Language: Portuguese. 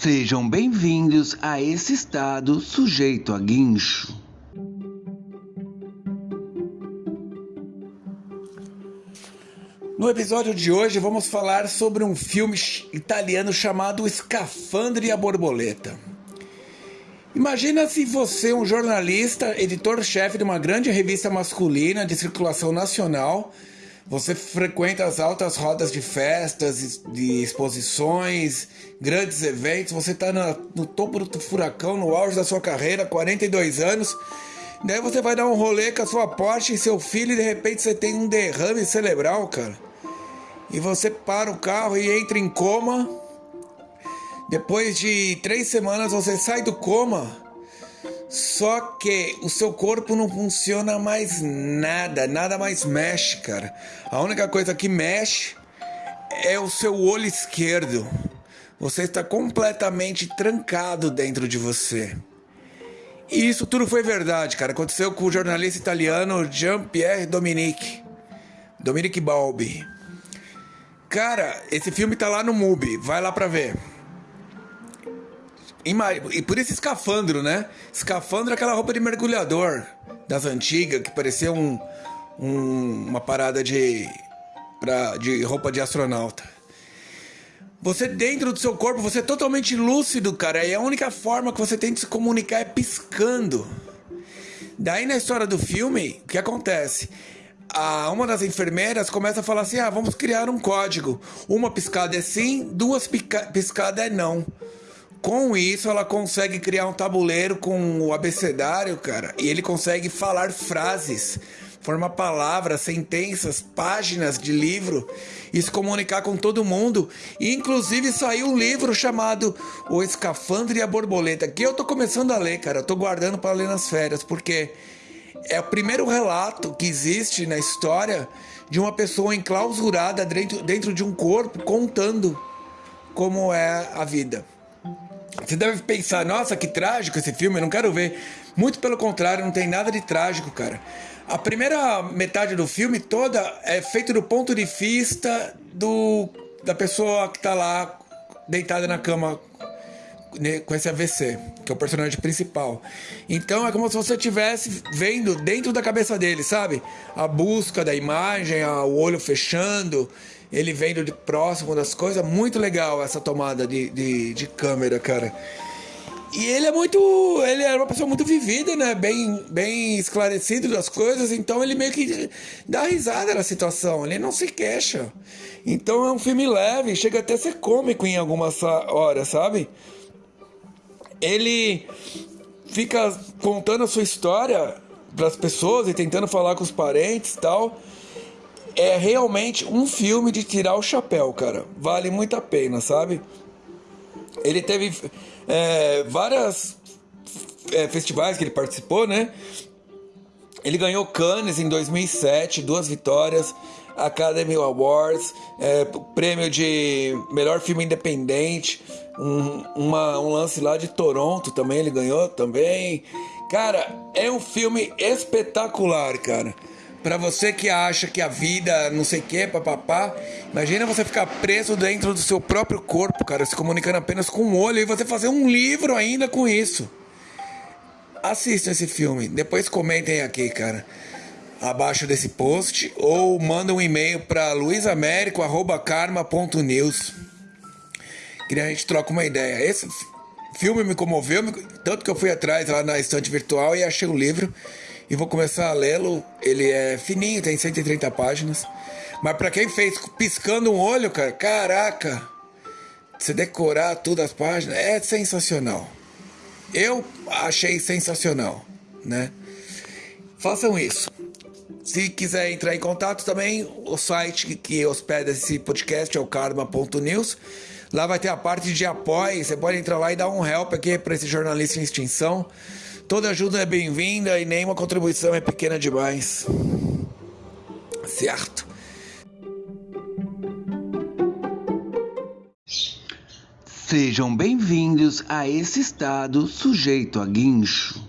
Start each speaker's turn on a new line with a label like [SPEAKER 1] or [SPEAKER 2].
[SPEAKER 1] Sejam bem-vindos a esse estado sujeito a guincho.
[SPEAKER 2] No episódio de hoje vamos falar sobre um filme italiano chamado Escafandre e a Borboleta. Imagina se você, um jornalista, editor-chefe de uma grande revista masculina de circulação nacional, você frequenta as altas rodas de festas, de exposições, grandes eventos, você está no topo do furacão, no auge da sua carreira, 42 anos. Daí você vai dar um rolê com a sua Porsche e seu filho e de repente você tem um derrame cerebral, cara. E você para o carro e entra em coma. Depois de três semanas você sai do coma só que o seu corpo não funciona mais nada, nada mais mexe, cara. A única coisa que mexe é o seu olho esquerdo. Você está completamente trancado dentro de você. E isso tudo foi verdade, cara. Aconteceu com o jornalista italiano Jean-Pierre Dominique. Dominique Balbi. Cara, esse filme tá lá no MUBI. Vai lá pra ver. E por esse escafandro, né? Escafandro é aquela roupa de mergulhador das antigas, que parecia um, um, uma parada de, pra, de roupa de astronauta. Você dentro do seu corpo, você é totalmente lúcido, cara. E a única forma que você tem de se comunicar é piscando. Daí na história do filme, o que acontece? A, uma das enfermeiras começa a falar assim: ah, vamos criar um código. Uma piscada é sim, duas piscadas é não. Com isso, ela consegue criar um tabuleiro com o abecedário, cara, e ele consegue falar frases, formar palavras, sentenças, páginas de livro e se comunicar com todo mundo. E, inclusive saiu um livro chamado O Escafandre e a Borboleta, que eu tô começando a ler, cara. Eu tô guardando para ler nas férias, porque é o primeiro relato que existe na história de uma pessoa enclausurada dentro, dentro de um corpo contando como é a vida. Você deve pensar, nossa, que trágico esse filme, eu não quero ver. Muito pelo contrário, não tem nada de trágico, cara. A primeira metade do filme toda é feita do ponto de vista do da pessoa que tá lá deitada na cama né, com esse AVC, que é o personagem principal. Então é como se você estivesse vendo dentro da cabeça dele, sabe? A busca da imagem, o olho fechando ele vendo de próximo das coisas. Muito legal essa tomada de, de, de câmera, cara. E ele é muito. Ele é uma pessoa muito vivida, né? Bem, bem esclarecido das coisas, então ele meio que dá risada na situação, ele não se queixa. Então é um filme leve, chega até a ser cômico em algumas horas, sabe? Ele fica contando a sua história para as pessoas e tentando falar com os parentes e tal é realmente um filme de tirar o chapéu, cara. Vale muito a pena, sabe? Ele teve é, várias é, festivais que ele participou, né? Ele ganhou Cannes em 2007, duas vitórias, Academy Awards, é, prêmio de melhor filme independente, um, uma, um lance lá de Toronto também ele ganhou também. Cara, é um filme espetacular, cara. Para você que acha que a vida não sei o que, papapá, imagina você ficar preso dentro do seu próprio corpo, cara, se comunicando apenas com o olho e você fazer um livro ainda com isso. Assista esse filme, depois comentem aqui, cara, abaixo desse post ou manda um e-mail para luisamérico@karma.news. Que a gente troca uma ideia. Esse filme me comoveu, tanto que eu fui atrás lá na estante virtual e achei o livro e vou começar a lê-lo. Ele é fininho, tem 130 páginas. Mas para quem fez piscando um olho, cara, caraca, você decorar todas as páginas é sensacional. Eu achei sensacional, né? Façam isso. Se quiser entrar em contato também, o site que hospeda esse podcast é o karma.news. Lá vai ter a parte de apoio. Você pode entrar lá e dar um help aqui para esse jornalista em extinção. Toda ajuda é bem-vinda e nenhuma contribuição é pequena demais. Certo?
[SPEAKER 1] Sejam bem-vindos a esse estado sujeito a guincho.